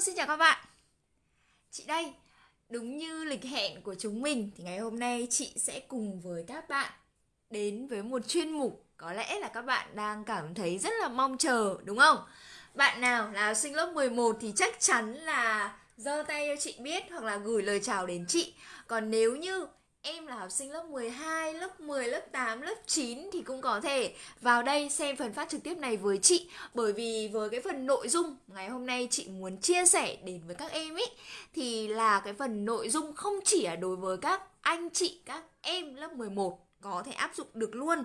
Vâng, xin chào các bạn Chị đây, Đúng như lịch hẹn của chúng mình Thì ngày hôm nay chị sẽ cùng với các bạn Đến với một chuyên mục Có lẽ là các bạn đang cảm thấy rất là mong chờ, Đúng không? Bạn nào là học sinh lớp 11 Thì chắc chắn là giơ tay cho chị biết Hoặc là gửi lời chào đến chị Còn nếu như Em là học sinh lớp 12, lớp 10, lớp 8, lớp 9 thì cũng có thể vào đây xem phần phát trực tiếp này với chị. Bởi vì với cái phần nội dung ngày hôm nay chị muốn chia sẻ đến với các em ý Thì là cái phần nội dung không chỉ là đối với các anh chị, các em lớp 11 có thể áp dụng được luôn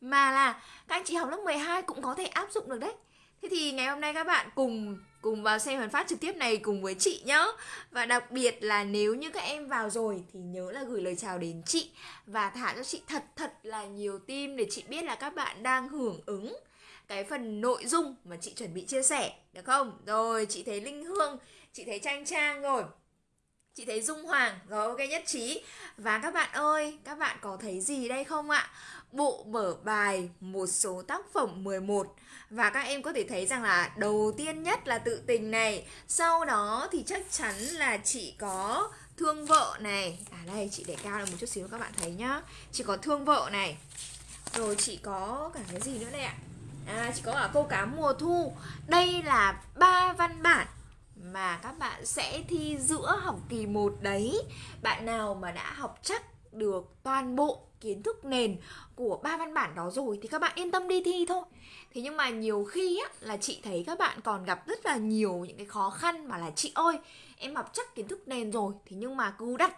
Mà là các anh chị học lớp 12 cũng có thể áp dụng được đấy. Thế thì ngày hôm nay các bạn cùng cùng vào xem phần phát trực tiếp này cùng với chị nhá Và đặc biệt là nếu như các em vào rồi thì nhớ là gửi lời chào đến chị Và thả cho chị thật thật là nhiều tim để chị biết là các bạn đang hưởng ứng cái phần nội dung mà chị chuẩn bị chia sẻ được không? Rồi chị thấy Linh Hương, chị thấy Trang Trang rồi Chị thấy Dung Hoàng, rồi ok nhất trí Và các bạn ơi, các bạn có thấy gì đây không ạ? Bộ mở bài một số tác phẩm 11 Và các em có thể thấy rằng là đầu tiên nhất là tự tình này. Sau đó thì chắc chắn là chị có thương vợ này. À đây, chị để cao lên một chút xíu các bạn thấy nhá. Chị có thương vợ này. Rồi chị có cả cái gì nữa đây ạ? À chị có cả câu cá mùa thu. Đây là ba văn bản mà các bạn sẽ thi giữa học kỳ 1 đấy. Bạn nào mà đã học chắc được toàn bộ kiến thức nền của ba văn bản đó rồi thì các bạn yên tâm đi thi thôi. Thế nhưng mà nhiều khi á, là chị thấy các bạn còn gặp rất là nhiều những cái khó khăn mà là chị ơi em học chắc kiến thức nền rồi Thế nhưng mà cứ đặt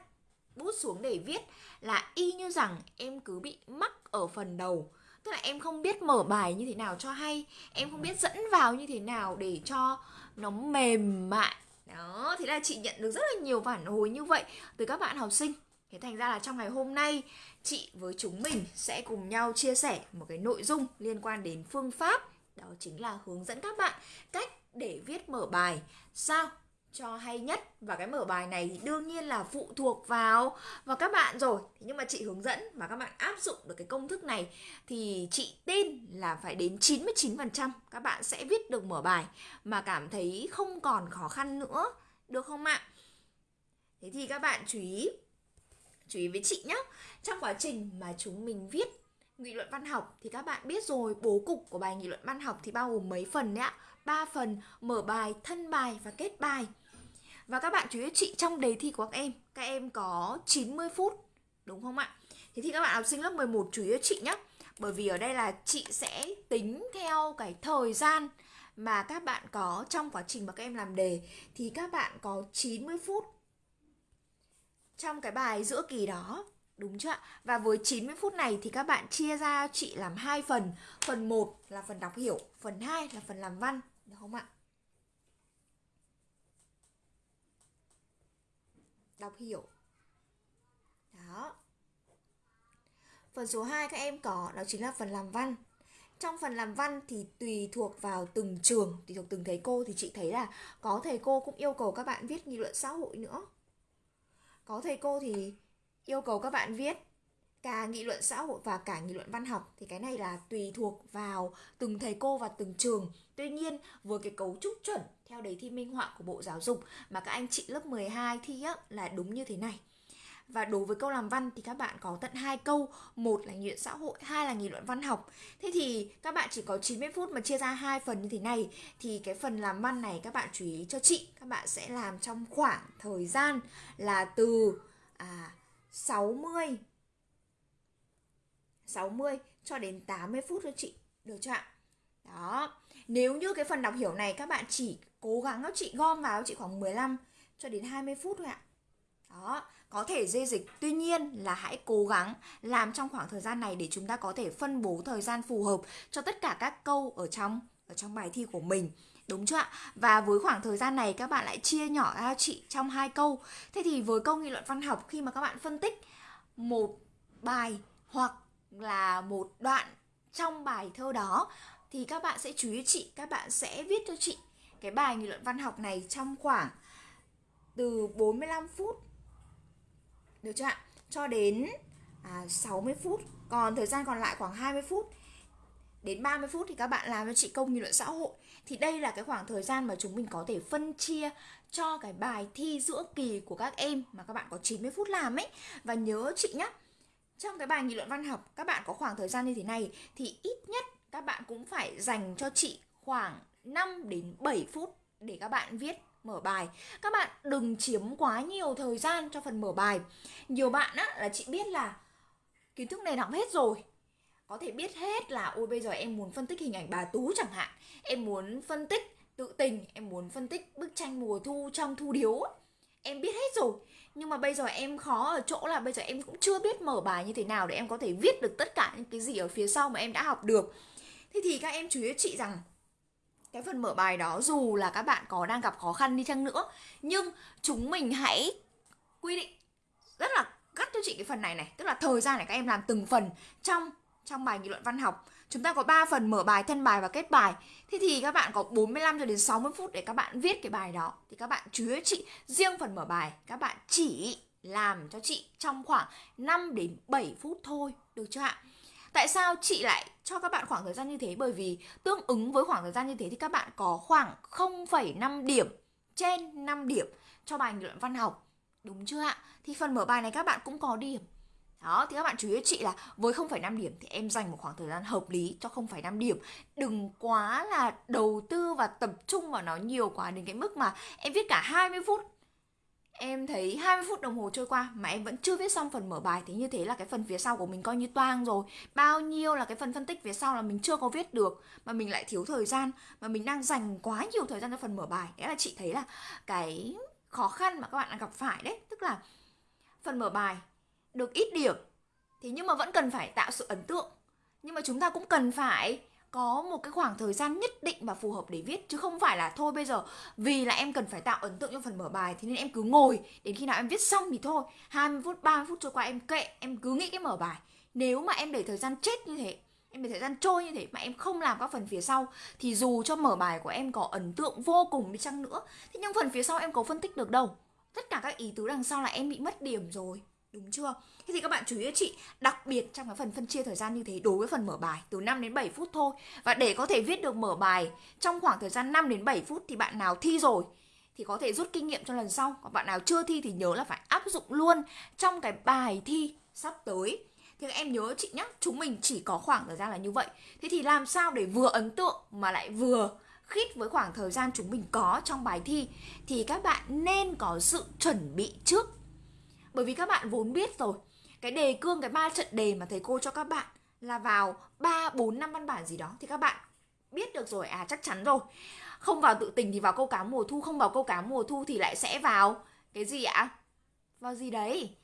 bút xuống để viết là y như rằng em cứ bị mắc ở phần đầu. Tức là em không biết mở bài như thế nào cho hay Em không biết dẫn vào như thế nào để cho nó mềm mại. Đó thế là chị nhận được rất là nhiều phản hồi như vậy từ các bạn học sinh. Thế thành ra là trong ngày hôm nay chị với chúng mình sẽ cùng nhau chia sẻ một cái nội dung liên quan đến phương pháp. Đó chính là hướng dẫn các bạn cách để viết mở bài. Sao? Cho hay nhất. Và cái mở bài này thì đương nhiên là phụ thuộc vào vào các bạn rồi. Nhưng mà chị hướng dẫn và các bạn áp dụng được cái công thức này thì chị tin là phải đến 99% các bạn sẽ viết được mở bài mà cảm thấy không còn khó khăn nữa. Được không ạ? Thế thì các bạn chú ý chú ý với chị nhé trong quá trình mà chúng mình viết nghị luận văn học thì các bạn biết rồi, bố cục của bài nghị luận văn học thì bao gồm mấy phần đấy ạ. Ba phần, mở bài, thân bài và kết bài. Và các bạn chú ý chị, trong đề thi của các em Các em có 90 phút, Đúng không ạ? Thế thì các bạn học sinh lớp 11 chú ý chị nhé Bởi vì ở đây là chị sẽ tính theo cái thời gian mà các bạn có trong quá trình mà các em làm đề. Thì các bạn có 90 phút trong cái bài giữa kỳ đó. Đúng chưa ạ? Và với 90 phút này thì các bạn chia ra chị làm hai phần. Phần 1 là phần đọc hiểu, Phần 2 là phần làm văn. Được không ạ? đọc hiểu. Đó. Phần số 2 các em có, đó chính là phần làm văn. Trong phần làm văn thì tùy thuộc vào từng trường, tùy thuộc từng thầy cô. Thì chị thấy là có thầy cô cũng yêu cầu các bạn viết nghị luận xã hội nữa có thầy cô thì yêu cầu các bạn viết cả nghị luận xã hội và cả nghị luận văn học thì cái này là tùy thuộc vào từng thầy cô và từng trường. Tuy nhiên với cái cấu trúc chuẩn theo đề thi minh họa của Bộ Giáo dục mà các anh chị lớp 12 thi á, là đúng như thế này. Và đối với câu làm văn thì các bạn có tận hai câu, một là nghị luận xã hội, hai là nghị luận văn học. Thế thì các bạn chỉ có 90 phút mà chia ra hai phần như thế này. Thì cái phần làm văn này các bạn chú ý cho chị, các bạn sẽ làm trong khoảng thời gian là từ à 60 60 cho đến 80 phút cho chị. Được chưa ạ? Đó. Nếu như cái phần đọc hiểu này các bạn chỉ cố gắng các chị gom vào chị khoảng 15 cho đến 20 phút thôi ạ. Đó, có thể dê dịch Tuy nhiên là hãy cố gắng làm trong khoảng thời gian này để chúng ta có thể phân bố thời gian phù hợp cho tất cả các câu ở trong ở trong bài thi của mình. Đúng chưa ạ? Và với khoảng thời gian này các bạn lại chia nhỏ ra chị trong hai câu. Thế thì với câu nghị luận văn học khi mà các bạn phân tích một bài hoặc là một đoạn trong bài thơ đó thì các bạn sẽ chú ý chị, các bạn sẽ viết cho chị cái bài nghị luận văn học này trong khoảng từ 45 phút được chưa ạ? Cho đến à, 60 phút Còn thời gian còn lại khoảng 20 phút. Đến 30 phút thì các bạn làm cho chị công nghị luận xã hội. Thì đây là cái khoảng thời gian mà chúng mình có thể phân chia cho cái bài thi giữa kỳ của các em mà các bạn có 90 phút làm ấy. Và nhớ chị nhé trong cái bài nghị luận văn học các bạn có khoảng thời gian như thế này thì ít nhất các bạn cũng phải dành cho chị khoảng 5 đến 7 phút để các bạn viết mở bài. Các bạn đừng chiếm quá nhiều thời gian cho phần mở bài. Nhiều bạn á, là chị biết là kiến thức này đọc hết rồi. Có thể biết hết là, ôi, bây giờ em muốn phân tích hình ảnh bà tú chẳng hạn. Em muốn phân tích tự tình, em muốn phân tích bức tranh mùa thu trong thu điếu em biết hết rồi. Nhưng mà bây giờ em khó ở chỗ là bây giờ em cũng chưa biết mở bài như thế nào để em có thể viết được tất cả những cái gì ở phía sau mà em đã học được. Thế thì các em chú ý chị rằng cái phần mở bài đó dù là các bạn có đang gặp khó khăn đi chăng nữa nhưng chúng mình hãy quy định rất là gắt cho chị cái phần này này tức là thời gian này các em làm từng phần trong trong bài nghị luận văn học chúng ta có 3 phần mở bài, thân bài và kết bài. Thế thì các bạn có 45 cho đến 60 phút để các bạn viết cái bài đó. Thì các bạn chú ý chị, riêng phần mở bài các bạn chỉ làm cho chị trong khoảng 5 đến 7 phút thôi, được chưa ạ? Tại sao chị lại cho các bạn khoảng thời gian như thế? Bởi vì tương ứng với khoảng thời gian như thế thì các bạn có khoảng 0,5 điểm trên 5 điểm cho bài nghị luận văn học. Đúng chưa ạ? Thì phần mở bài này các bạn cũng có điểm. Đó, thì các bạn chú ý chị là với 0,5 điểm thì em dành một khoảng thời gian hợp lý cho 0,5 điểm. Đừng quá là đầu tư và tập trung vào nó nhiều quá đến cái mức mà em viết cả 20 phút em thấy 20 phút đồng hồ trôi qua mà em vẫn chưa viết xong phần mở bài, thì như thế là cái phần phía sau của mình coi như toang rồi. Bao nhiêu là cái phần phân tích phía sau là mình chưa có viết được, mà mình lại thiếu thời gian, mà mình đang dành quá nhiều thời gian cho phần mở bài. Đấy là chị thấy là cái khó khăn mà các bạn đang gặp phải đấy. Tức là phần mở bài được ít điểm thì nhưng mà vẫn cần phải tạo sự ấn tượng. Nhưng mà chúng ta cũng cần phải có một cái khoảng thời gian nhất định và phù hợp để viết, chứ không phải là thôi bây giờ, vì là em cần phải tạo ấn tượng trong phần mở bài thì nên em cứ ngồi, đến khi nào em viết xong thì thôi. 20 phút 30 phút trôi qua em kệ, em cứ nghĩ cái mở bài. Nếu mà em để thời gian chết như thế, em để thời gian trôi như thế mà em không làm các phần phía sau, thì dù cho mở bài của em có ấn tượng vô cùng đi chăng nữa thì nhưng phần phía sau em có phân tích được đâu. Tất cả các ý tứ đằng sau là em bị mất điểm rồi, Đúng chưa? Thế thì các bạn chú ý chị, Đặc biệt trong cái phần phân chia thời gian như thế, Đối với phần mở bài, từ 5 đến 7 phút thôi. Và để có thể viết được mở bài Trong khoảng thời gian 5 đến 7 phút Thì bạn nào thi rồi Thì có thể rút kinh nghiệm cho lần sau. Còn bạn nào chưa thi thì nhớ là phải áp dụng luôn Trong cái bài thi sắp tới. Thì các em nhớ chị nhé Chúng mình chỉ có khoảng thời gian là như vậy. Thế thì làm sao để vừa ấn tượng Mà lại vừa khít với khoảng thời gian chúng mình có trong bài thi? Thì các bạn nên có sự chuẩn bị trước. Bởi vì các bạn vốn biết rồi cái đề cương cái ba trận đề mà thầy cô cho các bạn là vào 3 4 năm văn bản gì đó thì các bạn biết được rồi à chắc chắn rồi. Không vào tự tình thì vào câu cá mùa thu, không vào câu cá mùa thu thì lại sẽ vào cái gì ạ? Vào gì đấy?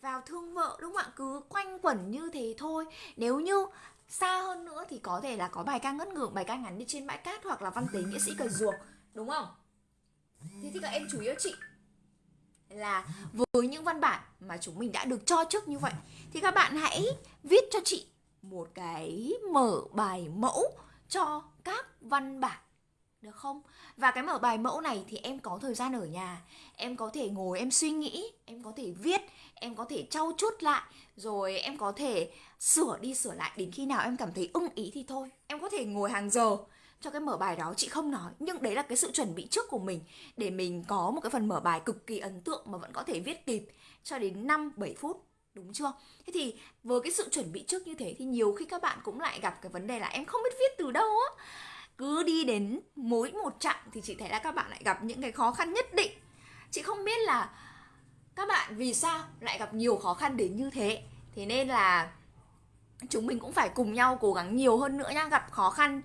Vào thương vợ đúng không ạ? Cứ quanh quẩn như thế thôi. Nếu như xa hơn nữa thì có thể là có bài ca ngất ngưỡng bài ca ngắn đi trên bãi cát hoặc là văn tế nghĩa sĩ cờ ruộng đúng không? Thế thì các em chú ý chị là với những văn bản mà chúng mình đã được cho trước như vậy thì các bạn hãy viết cho chị một cái mở bài mẫu cho các văn bản được không? Và cái mở bài mẫu này thì em có thời gian ở nhà, em có thể ngồi em suy nghĩ, em có thể viết, em có thể trau chuốt lại, rồi em có thể sửa đi sửa lại đến khi nào em cảm thấy ưng ý thì thôi. Em có thể ngồi hàng giờ cho cái mở bài đó, chị không nói nhưng đấy là cái sự chuẩn bị trước của mình để mình có một cái phần mở bài cực kỳ ấn tượng mà vẫn có thể viết kịp cho đến 5 7 phút, đúng chưa? Thế thì với cái sự chuẩn bị trước như thế thì nhiều khi các bạn cũng lại gặp cái vấn đề là em không biết viết từ đâu á. Cứ đi đến mỗi một chặng thì chị thấy là các bạn lại gặp những cái khó khăn nhất định. Chị không biết là các bạn vì sao lại gặp nhiều khó khăn đến như thế. Thế nên là chúng mình cũng phải cùng nhau cố gắng nhiều hơn nữa nha gặp khó khăn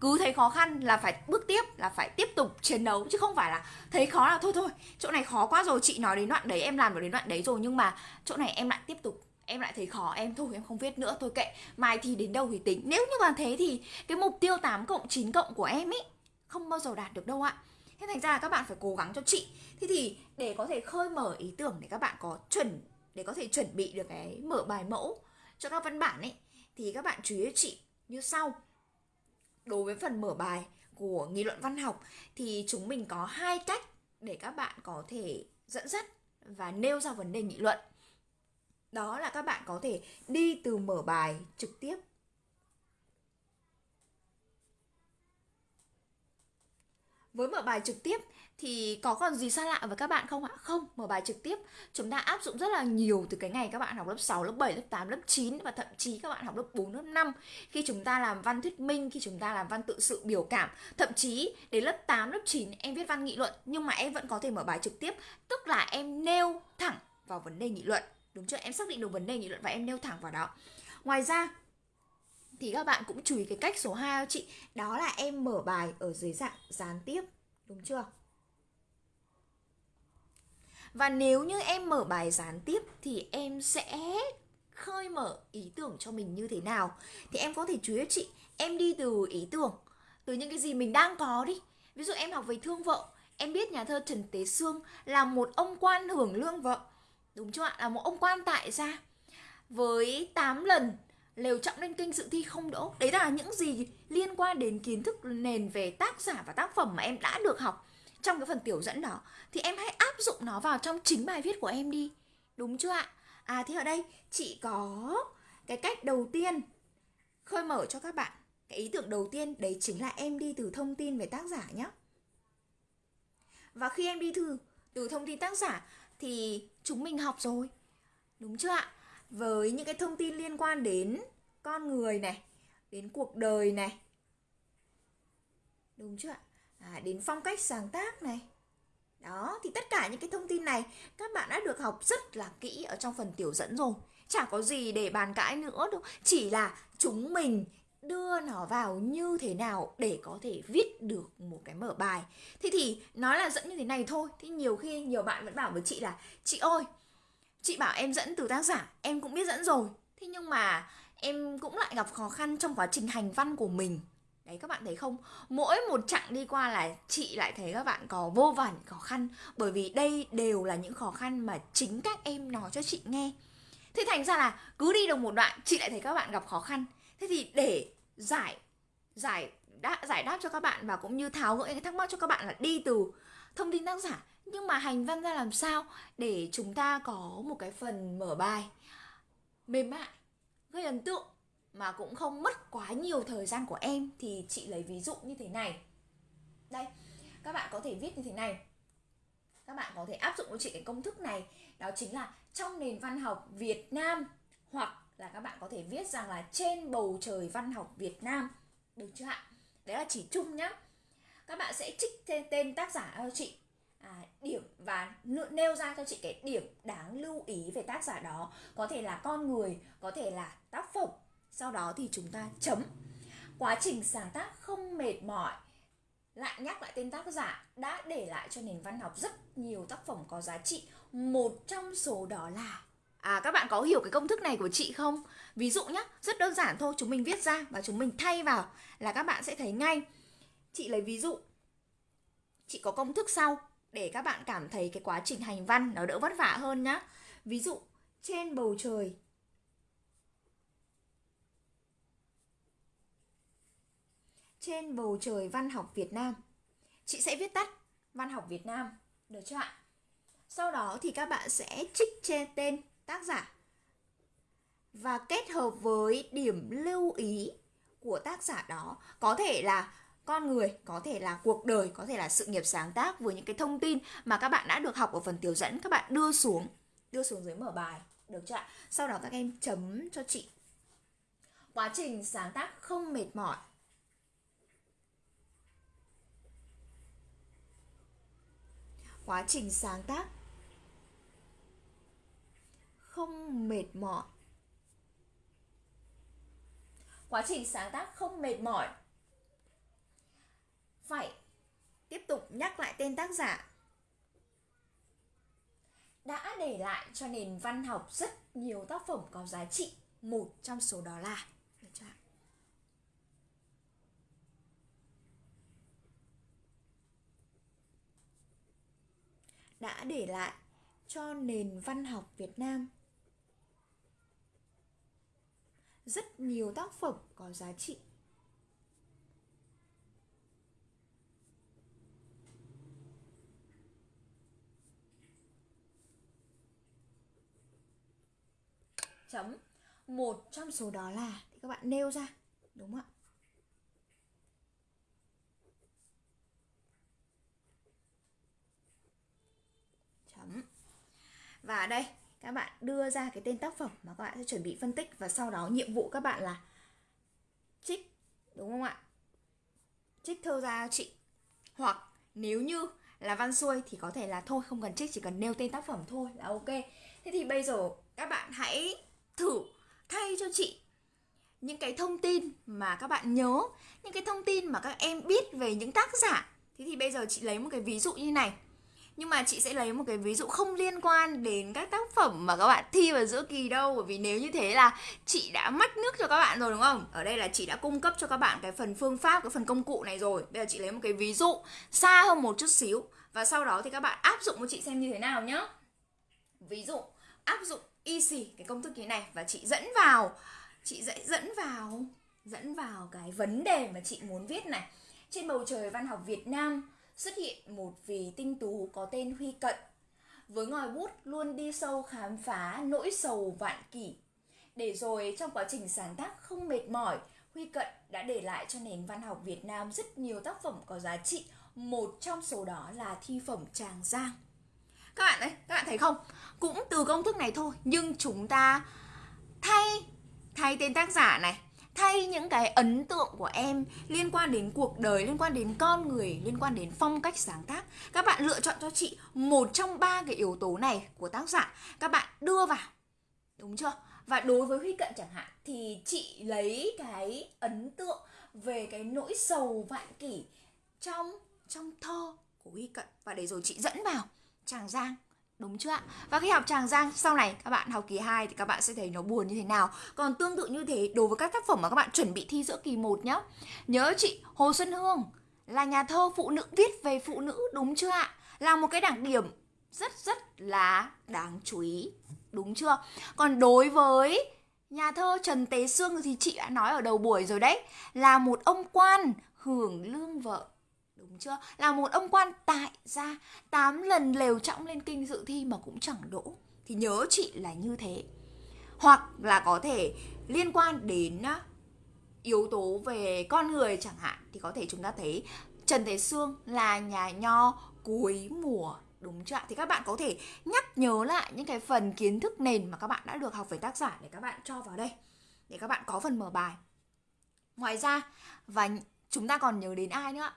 cứ thấy khó khăn là phải bước tiếp, là phải tiếp tục chiến đấu, chứ không phải là thấy khó là thôi thôi, chỗ này khó quá rồi, chị nói đến đoạn đấy, em làm được đến đoạn đấy rồi, nhưng mà chỗ này em lại tiếp tục, em lại thấy khó, em thôi, em không viết nữa, thôi kệ, mai thì đến đâu thì tính. Nếu như mà thế thì cái mục tiêu 8 cộng 9 cộng của em ấy không bao giờ đạt được đâu ạ. Thế thành ra là các bạn phải cố gắng cho chị. Thế thì để có thể khơi mở ý tưởng để các bạn có chuẩn, để có thể chuẩn bị được cái mở bài mẫu cho các văn bản ấy, thì các bạn chú ý chị như sau đối với phần mở bài của nghị luận văn học thì chúng mình có hai cách để các bạn có thể dẫn dắt và nêu ra vấn đề nghị luận. Đó là các bạn có thể đi từ mở bài trực tiếp. Với mở bài trực tiếp thì có còn gì xa lạ với các bạn không ạ? Không, mở bài trực tiếp chúng ta áp dụng rất là nhiều từ cái ngày các bạn học lớp 6, lớp 7, lớp 8, lớp 9 và thậm chí các bạn học lớp 4, lớp 5 khi chúng ta làm văn thuyết minh, khi chúng ta làm văn tự sự biểu cảm, thậm chí đến lớp 8, lớp 9 em viết văn nghị luận nhưng mà em vẫn có thể mở bài trực tiếp, tức là em nêu thẳng vào vấn đề nghị luận. Đúng chưa? Em xác định được vấn đề nghị luận và em nêu thẳng vào đó. Ngoài ra thì các bạn cũng chú ý cái cách số 2 cho chị đó là em mở bài ở dưới dạng gián tiếp đúng chưa và nếu như em mở bài gián tiếp thì em sẽ khơi mở ý tưởng cho mình như thế nào? Thì em có thể chú ý chị, em đi từ ý tưởng, từ những cái gì mình đang có đi. Ví dụ em học về thương vợ, em biết nhà thơ trần tế sương là một ông quan hưởng lương vợ. Đúng chưa ạ? Là một ông quan tại gia. Với 8 lần lều trọng lên kênh dự thi không đỗ. Đấy là những gì liên quan đến kiến thức nền về tác giả và tác phẩm mà em đã được học trong cái phần tiểu dẫn đó, thì em hãy áp dụng nó vào trong chính bài viết của em đi. Đúng chưa ạ? À thì ở đây, chị có cái cách đầu tiên. Khơi mở cho các bạn cái ý tưởng đầu tiên, đấy chính là em đi từ thông tin về tác giả nhé và khi em đi từ từ thông tin tác giả thì chúng mình học rồi. Đúng chưa ạ? Với những cái thông tin liên quan đến con người này, đến cuộc đời này. Đúng chưa ạ? À, đến phong cách sáng tác này. Đó thì tất cả những cái thông tin này các bạn đã được học rất là kỹ ở trong phần tiểu dẫn rồi. Chả có gì để bàn cãi nữa đâu. Chỉ là chúng mình đưa nó vào như thế nào để có thể viết được một cái mở bài. Thế thì nói là dẫn như thế này thôi. Thì nhiều khi nhiều bạn vẫn bảo với chị là chị ơi chị bảo em dẫn từ tác giả em cũng biết dẫn rồi. Thế nhưng mà em cũng lại gặp khó khăn trong quá trình hành văn của mình đấy các bạn thấy không? Mỗi một chặng đi qua là chị lại thấy các bạn có vô vàn khó khăn. Bởi vì đây đều là những khó khăn mà chính các em nói cho chị nghe. Thế thành ra là cứ đi được một đoạn chị lại thấy các bạn gặp khó khăn. Thế thì để giải giải đáp, giải đáp cho các bạn và cũng như tháo gỡ những thắc mắc cho các bạn là đi từ thông tin tác giả. Nhưng mà hành văn ra làm sao để chúng ta có một cái phần mở bài? Mềm mại gây ấn tượng mà cũng không mất quá nhiều thời gian của em thì chị lấy ví dụ như thế này. Đây các bạn có thể viết như thế này. Các bạn có thể áp dụng cho chị cái công thức này đó chính là trong nền văn học Việt Nam hoặc là các bạn có thể viết rằng là trên bầu trời văn học Việt Nam. Được chưa ạ? Đấy là chỉ chung nhá. Các bạn sẽ trích tên, tên tác giả cho chị. À, điểm và nêu ra cho chị cái điểm đáng lưu ý về tác giả đó. Có thể là con người có thể là tác phẩm sau đó thì chúng ta chấm quá trình sáng tác không mệt mỏi lại nhắc lại tên tác giả đã để lại cho nền văn học rất nhiều tác phẩm có giá trị một trong số đó là À các bạn có hiểu cái công thức này của chị không? Ví dụ nhé, rất đơn giản thôi, chúng mình viết ra và chúng mình thay vào là các bạn sẽ thấy ngay. Chị lấy ví dụ. Chị có công thức sau để các bạn cảm thấy cái quá trình hành văn nó đỡ vất vả hơn nhá. Ví dụ, trên bầu trời trên bầu trời văn học Việt Nam. Chị sẽ viết tắt văn học Việt Nam, được chưa ạ? Sau đó thì các bạn sẽ trích trên tên tác giả và kết hợp với điểm lưu ý của tác giả đó có thể là con người có thể là cuộc đời có thể là sự nghiệp sáng tác với những cái thông tin mà các bạn đã được học ở phần tiểu dẫn các bạn đưa xuống đưa xuống dưới mở bài được chưa ạ sau đó các em chấm cho chị quá trình sáng tác không mệt mỏi quá trình sáng tác. Không mệt mỏi. Quá trình sáng tác không mệt mỏi. Phải tiếp tục nhắc lại tên tác giả. Đã để lại cho nền văn học rất nhiều tác phẩm có giá trị một trong số đó là được chưa đã để lại cho nền văn học Việt Nam. Rất nhiều tác phẩm có giá trị. Chấm. Một trong số đó là, thì các bạn nêu ra, đúng không ạ? Và ở đây, các bạn đưa ra cái tên tác phẩm mà các bạn sẽ chuẩn bị phân tích và sau đó nhiệm vụ các bạn là trích, đúng không ạ? Trích thơ ra chị. Hoặc nếu như là văn xuôi thì có thể là thôi, không cần trích, chỉ cần nêu tên tác phẩm thôi là ok. Thế thì bây giờ các bạn hãy thử thay cho chị những cái thông tin mà các bạn nhớ, những cái thông tin mà các em biết về những tác giả. Thế thì bây giờ chị lấy một cái ví dụ như này nhưng mà chị sẽ lấy một cái ví dụ không liên quan đến các tác phẩm mà các bạn thi vào giữa kỳ đâu. Bởi vì nếu như thế là chị đã mất nước cho các bạn rồi, đúng không? Ở đây là chị đã cung cấp cho các bạn cái phần phương pháp, cái phần công cụ này rồi. Bây giờ chị lấy một cái ví dụ xa hơn một chút xíu. Và sau đó thì các bạn áp dụng cho chị xem như thế nào nhá. Ví dụ, áp dụng easy cái công thức như này. Và chị dẫn vào, chị dạy dẫn vào dẫn vào cái vấn đề mà chị muốn viết này. Trên bầu trời văn học Việt Nam xuất hiện một vị tinh tú có tên Huy Cận. Với ngòi bút luôn đi sâu khám phá nỗi sầu vạn kỷ. Để rồi trong quá trình sáng tác không mệt mỏi, Huy Cận đã để lại cho nền văn học Việt Nam rất nhiều tác phẩm có giá trị. Một trong số đó là thi phẩm Tràng Giang. Các bạn đấy các bạn thấy không? Cũng từ công thức này thôi, nhưng chúng ta thay thay tên tác giả này thay những cái ấn tượng của em liên quan đến cuộc đời, liên quan đến con người, liên quan đến phong cách sáng tác. Các bạn lựa chọn cho chị một trong ba cái yếu tố này của tác giả. Các bạn đưa vào. Đúng chưa? Và đối với huy cận chẳng hạn, thì chị lấy cái ấn tượng về cái nỗi sầu vạn kỷ trong trong thơ của huy cận. Và để rồi chị dẫn vào. Tràng giang Đúng chưa ạ? Và khi học Tràng Giang, sau này các bạn học kỳ 2 thì các bạn sẽ thấy nó buồn như thế nào. Còn tương tự như thế, đối với các tác phẩm mà các bạn chuẩn bị thi giữa kỳ 1 nhé. Nhớ chị, Hồ Xuân Hương là nhà thơ phụ nữ, viết về phụ nữ, đúng chưa ạ? Là một cái đặc điểm rất rất là đáng chú ý. Đúng chưa? Còn đối với nhà thơ Trần Tế Sương thì chị đã nói ở đầu buổi rồi đấy, là một ông quan hưởng lương vợ đúng chưa? Là một ông quan tại gia, tám lần lều trọng lên kinh dự thi mà cũng chẳng đỗ. Thì nhớ chị là như thế. Hoặc là có thể liên quan đến yếu tố về con người chẳng hạn, thì có thể chúng ta thấy Trần Thế Sương là nhà nho cuối mùa. Đúng chưa thì các bạn có thể nhắc nhớ lại những cái phần kiến thức nền mà các bạn đã được học về tác giả để các bạn cho vào đây. Để các bạn có phần mở bài. Ngoài ra, và chúng ta còn nhớ đến ai nữa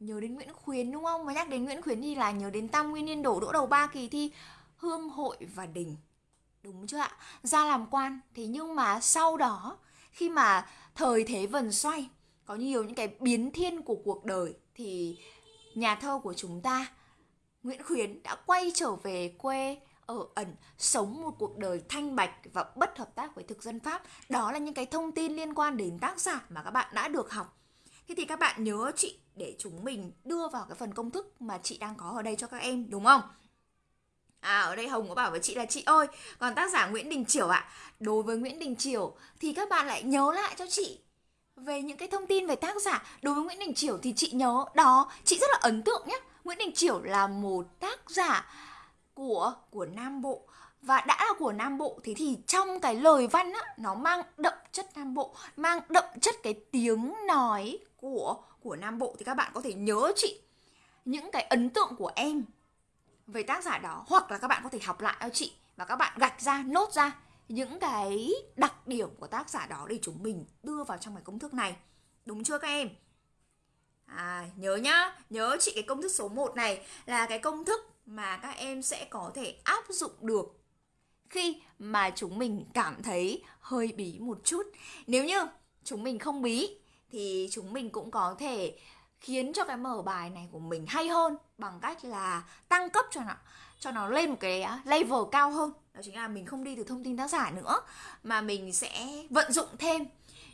nhớ đến Nguyễn Khuyến đúng không? Mà nhắc đến Nguyễn Khuyến thì là nhớ đến Tam Nguyên Niên đổ, đỗ đầu ba kỳ thi, Hương hội và đình. Đúng chưa ạ? Ra làm quan thế nhưng mà sau đó, khi mà thời thế vần xoay, có nhiều những cái biến thiên của cuộc đời, thì nhà thơ của chúng ta, Nguyễn Khuyến đã quay trở về quê ở ẩn sống một cuộc đời thanh bạch và bất hợp tác với thực dân Pháp. Đó là những cái thông tin liên quan đến tác giả mà các bạn đã được học Thế thì các bạn nhớ chị để chúng mình đưa vào cái phần công thức mà chị đang có ở đây cho các em đúng không? À ở đây Hồng có bảo với chị là chị ơi Còn tác giả Nguyễn Đình Chiểu ạ. À, Đối với Nguyễn Đình Chiểu Thì các bạn lại nhớ lại cho chị Về những cái thông tin về tác giả. Đối với Nguyễn Đình Chiểu thì chị nhớ Đó chị rất là ấn tượng nhé Nguyễn Đình Chiểu là một tác giả Của của Nam Bộ và đã là của Nam Bộ thế thì trong cái lời văn á nó mang đậm chất Nam Bộ mang đậm chất cái tiếng nói của của Nam Bộ. Thì các bạn có thể nhớ chị những cái ấn tượng của em về tác giả đó hoặc là các bạn có thể học lại cho chị và các bạn gạch ra nốt ra những cái đặc điểm của tác giả đó để chúng mình đưa vào trong cái công thức này. Đúng chưa các em? À, nhớ nhá nhớ chị cái công thức số 1 này là cái công thức mà các em sẽ có thể áp dụng được khi mà chúng mình cảm thấy hơi bí một chút. Nếu như chúng mình không bí, thì chúng mình cũng có thể khiến cho cái mở bài này của mình hay hơn bằng cách là tăng cấp cho nó cho nó lên một cái à, level cao hơn. Đó chính là mình không đi từ thông tin tác giả nữa, mà mình sẽ vận dụng thêm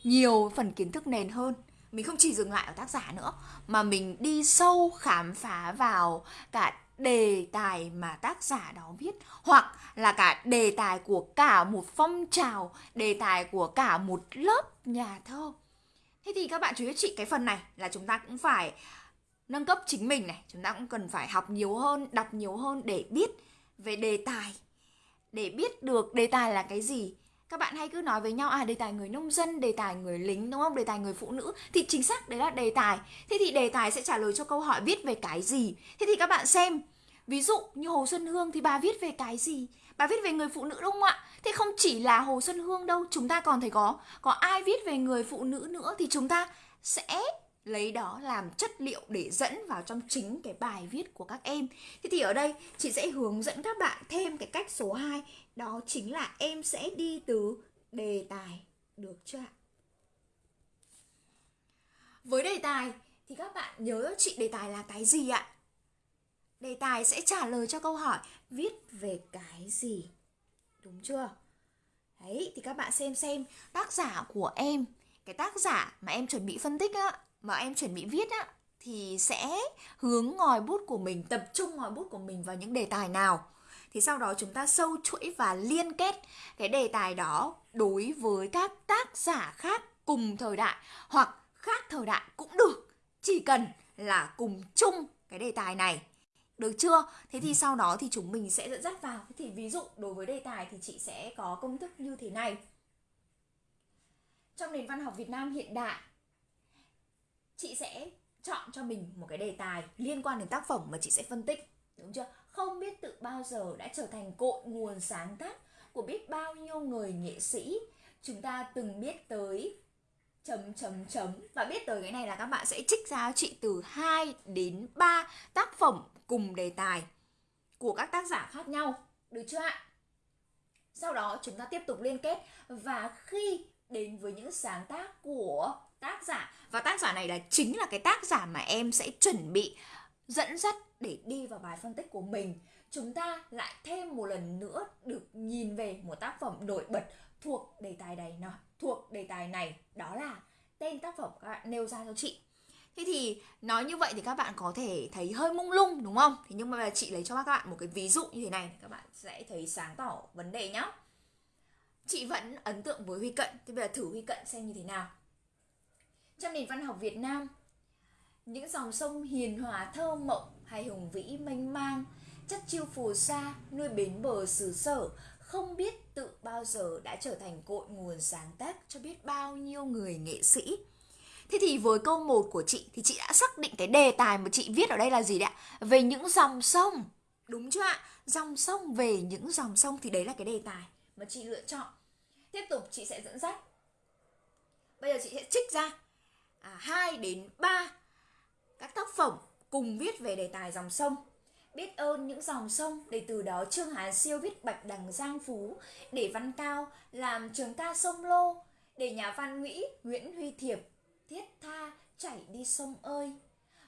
nhiều phần kiến thức nền hơn. Mình không chỉ dừng lại ở tác giả nữa, mà mình đi sâu khám phá vào cả đề tài mà tác giả đó viết, hoặc là cả đề tài của cả một phong trào, đề tài của cả một lớp nhà thơ. Thế thì các bạn chú ý chị cái phần này là chúng ta cũng phải nâng cấp chính mình này. Chúng ta cũng cần phải học nhiều hơn, đọc nhiều hơn để biết về đề tài. Để biết được đề tài là cái gì các bạn hay cứ nói với nhau à đề tài người nông dân, đề tài người lính, đúng không? Đề tài người phụ nữ. Thì chính xác đấy là đề tài. Thế thì đề tài sẽ trả lời cho câu hỏi viết về cái gì? Thế thì các bạn xem. Ví dụ như Hồ Xuân Hương thì bà viết về cái gì? Bà viết về người phụ nữ đúng không ạ? Thế không chỉ là Hồ Xuân Hương đâu, chúng ta còn thấy có có ai viết về người phụ nữ nữa thì chúng ta sẽ lấy đó làm chất liệu để dẫn vào trong chính cái bài viết của các em. Thế thì ở đây chị sẽ hướng dẫn các bạn thêm cái cách số 2 đó chính là em sẽ đi từ đề tài được chưa ạ? Với đề tài thì các bạn nhớ cho chị đề tài là cái gì ạ? Đề tài sẽ trả lời cho câu hỏi viết về cái gì. Đúng chưa? Đấy thì các bạn xem xem tác giả của em, cái tác giả mà em chuẩn bị phân tích á, mà em chuẩn bị viết á thì sẽ hướng ngòi bút của mình, tập trung ngòi bút của mình vào những đề tài nào. Thì sau đó chúng ta sâu chuỗi và liên kết cái đề tài đó đối với các tác giả khác cùng thời đại hoặc khác thời đại cũng được. Chỉ cần là cùng chung cái đề tài này được chưa? Thế thì sau đó thì chúng mình sẽ dẫn dắt vào. Thì ví dụ đối với đề tài thì chị sẽ có công thức như thế này. Trong nền văn học Việt Nam hiện đại, chị sẽ chọn cho mình một cái đề tài liên quan đến tác phẩm mà chị sẽ phân tích. Đúng chưa? Không biết tự bao giờ đã trở thành cội nguồn sáng tác của biết bao nhiêu người nghệ sĩ. Chúng ta từng biết tới chấm chấm chấm và biết tới cái này là các bạn sẽ trích ra chị từ 2 đến 3 tác phẩm cùng đề tài của các tác giả khác nhau, được chưa ạ sau đó chúng ta tiếp tục liên kết và khi đến với những sáng tác của tác giả và tác giả này là chính là cái tác giả mà em sẽ chuẩn bị dẫn dắt để đi vào bài phân tích của mình chúng ta lại thêm một lần nữa được nhìn về một tác phẩm nổi bật thuộc đề tài này nào thuộc đề tài này đó là tên tác phẩm các bạn nêu ra cho chị Thế thì nói như vậy thì các bạn có thể thấy hơi mông lung đúng không? Thế nhưng mà chị lấy cho các bạn một cái ví dụ như thế này các bạn sẽ thấy sáng tỏ vấn đề nhá. Chị vẫn ấn tượng với Huy Cận, thế bây giờ thử Huy Cận xem như thế nào. Trong nền văn học Việt Nam, những dòng sông hiền hòa thơ mộng hay hùng vĩ mênh mang, chất chiêu phù sa, nuôi bến bờ xứ sở, không biết tự bao giờ đã trở thành cội nguồn sáng tác cho biết bao nhiêu người nghệ sĩ Thế thì với câu 1 của chị thì chị đã xác định cái đề tài mà chị viết ở đây là gì đấy ạ? Về những dòng sông. Đúng chưa ạ? Dòng sông về những dòng sông thì đấy là cái đề tài mà chị lựa chọn. Tiếp tục chị sẽ dẫn dắt. Bây giờ chị sẽ trích ra à, 2 đến 3 các tác phẩm cùng viết về đề tài dòng sông. Biết ơn những dòng sông để từ đó Trương Hán Siêu viết Bạch Đằng Giang Phú để Văn Cao làm trường ca sông Lô để nhà văn Mỹ Nguyễn Huy Thiệp thiết tha chảy đi sông ơi.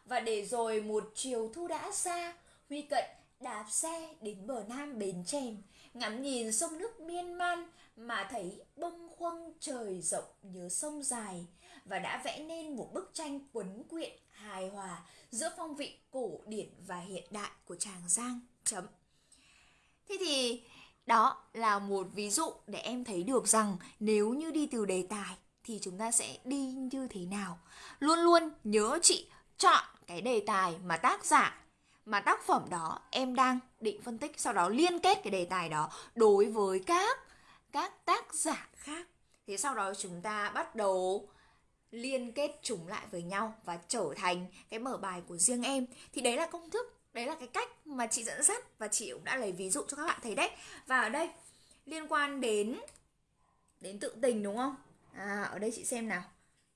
Và để rồi một chiều thu đã xa huy cận đạp xe đến bờ nam bến chèm ngắm nhìn sông nước miên man mà thấy bâng khuâng trời rộng nhớ sông dài và đã vẽ nên một bức tranh quấn quyện hài hòa giữa phong vị cổ điển và hiện đại của Tràng Giang. Chấm. Thế thì đó là một ví dụ để em thấy được rằng nếu như đi từ đề tài thì chúng ta sẽ đi như thế nào luôn luôn nhớ chị chọn cái đề tài mà tác giả, mà tác phẩm đó em đang định phân tích, sau đó liên kết cái đề tài đó đối với các các tác giả khác thế sau đó chúng ta bắt đầu liên kết chúng lại với nhau và trở thành cái mở bài của riêng em. Thì đấy là công thức đấy là cái cách mà chị dẫn dắt và chị cũng đã lấy ví dụ cho các bạn thấy đấy. Và ở đây liên quan đến đến tự tình đúng không? À, ở đây chị xem nào.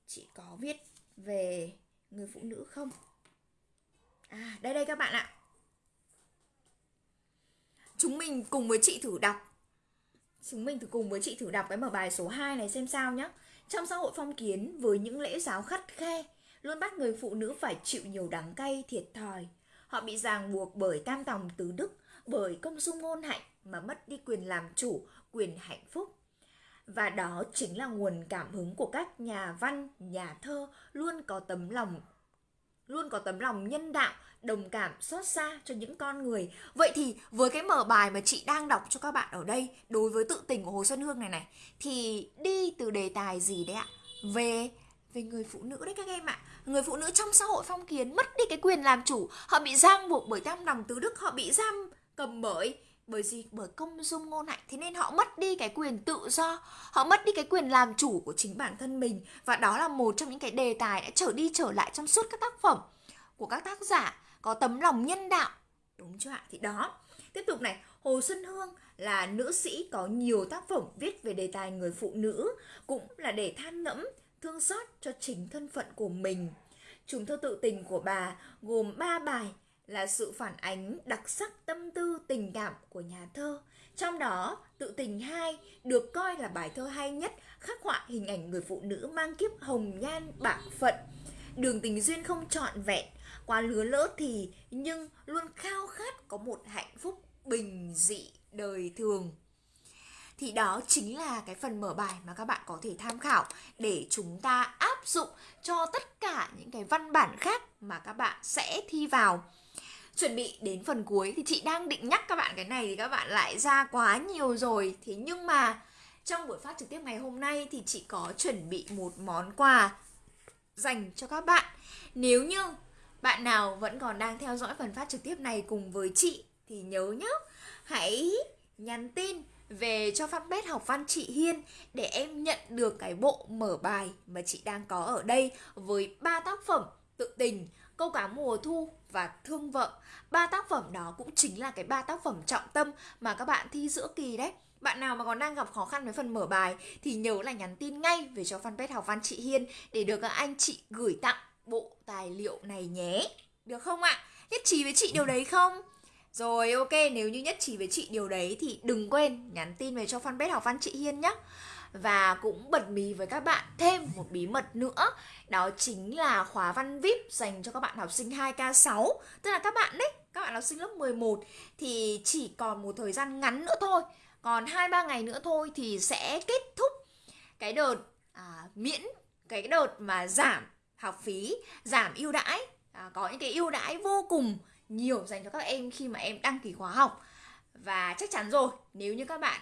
Chị có viết về người phụ nữ không? À đây đây các bạn ạ. Chúng mình cùng với chị thử đọc. Chúng mình thử cùng với chị thử đọc cái mở bài số 2 này xem sao nhé trong xã hội phong kiến với những lễ giáo khắt khe luôn bắt người phụ nữ phải chịu nhiều đắng cay thiệt thòi. Họ bị ràng buộc bởi tam tòng tứ đức bởi công dung ngôn hạnh mà mất đi quyền làm chủ quyền hạnh phúc. Và đó chính là nguồn cảm hứng của các nhà văn, nhà thơ luôn có tấm lòng luôn có tấm lòng nhân đạo, đồng cảm xót xa cho những con người. Vậy thì với cái mở bài mà chị đang đọc cho các bạn ở đây đối với tự tình của Hồ Xuân Hương này này thì đi từ đề tài gì đấy ạ? Về về người phụ nữ đấy các em ạ. Người phụ nữ trong xã hội phong kiến mất đi cái quyền làm chủ, họ bị giang buộc bởi tam lòng tứ đức, họ bị giam cầm bởi bởi gì bởi công dung ngôn hạnh, thế nên họ mất đi cái quyền tự do, họ mất đi cái quyền làm chủ của chính bản thân mình. Và đó là một trong những cái đề tài đã trở đi trở lại trong suốt các tác phẩm của các tác giả có tấm lòng nhân đạo. Đúng chưa ạ? Thì đó, tiếp tục này. Hồ xuân hương là nữ sĩ có nhiều tác phẩm viết về đề tài người phụ nữ, cũng là để than ngẫm, thương xót cho chính thân phận của mình. Chúng thơ tự tình của bà gồm 3 bài là sự phản ánh đặc sắc tâm tư tình cảm của nhà thơ. Trong đó, tự tình 2 được coi là bài thơ hay nhất, khắc họa hình ảnh người phụ nữ mang kiếp hồng nhan bạc phận. Đường tình duyên không trọn vẹn, quá lứa lỡ thì nhưng luôn khao khát có một hạnh phúc bình dị đời thường thì đó chính là cái phần mở bài mà các bạn có thể tham khảo để chúng ta áp dụng cho tất cả những cái văn bản khác mà các bạn sẽ thi vào chuẩn bị đến phần cuối thì chị đang định nhắc các bạn cái này thì các bạn lại ra quá nhiều rồi. Thế nhưng mà trong buổi phát trực tiếp ngày hôm nay thì chị có chuẩn bị một món quà dành cho các bạn. Nếu như bạn nào vẫn còn đang theo dõi phần phát trực tiếp này cùng với chị thì nhớ nhé hãy nhắn tin về cho fanpage học văn chị Hiên để em nhận được cái bộ mở bài mà chị đang có ở đây với ba tác phẩm tự tình, câu cá mùa thu và thương vợ. Ba tác phẩm đó cũng chính là cái ba tác phẩm trọng tâm mà các bạn thi giữa kỳ đấy. Bạn nào mà còn đang gặp khó khăn với phần mở bài thì nhớ là nhắn tin ngay về cho fanpage học văn chị Hiên để được các anh chị gửi tặng bộ tài liệu này nhé. Được không ạ? Nhất trí với chị điều đấy không? Rồi ok, nếu như nhất trí với chị điều đấy thì đừng quên nhắn tin về cho fanpage học văn chị Hiên nhé. Và cũng bật mí với các bạn thêm một bí mật nữa. Đó chính là khóa văn VIP dành cho các bạn học sinh 2K6 Tức là các bạn đấy, các bạn học sinh lớp 11 Thì chỉ còn một thời gian ngắn nữa thôi. Còn 2-3 ngày nữa thôi thì sẽ kết thúc cái đợt à, miễn Cái đợt mà giảm học phí, giảm ưu đãi. À, Có những cái ưu đãi vô cùng nhiều dành cho các em khi mà em đăng ký khóa học. Và chắc chắn rồi nếu như các bạn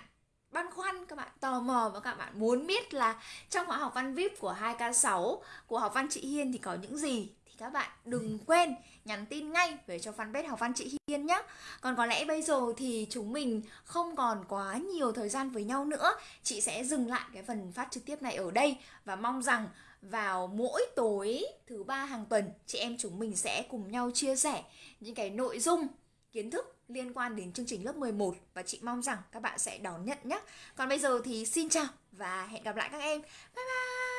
băn khoăn các bạn tò mò và các bạn muốn biết là trong khóa học văn VIP của 2K6 của học văn chị Hiên thì có những gì thì các bạn đừng quên nhắn tin ngay về cho fanpage học văn chị Hiên nhé. Còn có lẽ bây giờ thì chúng mình không còn quá nhiều thời gian với nhau nữa. Chị sẽ dừng lại cái phần phát trực tiếp này ở đây và mong rằng vào mỗi tối thứ ba hàng tuần chị em chúng mình sẽ cùng nhau chia sẻ những cái nội dung kiến thức liên quan đến chương trình lớp 11 và chị mong rằng các bạn sẽ đón nhận nhé. Còn bây giờ thì xin chào và hẹn gặp lại các em Bye bye.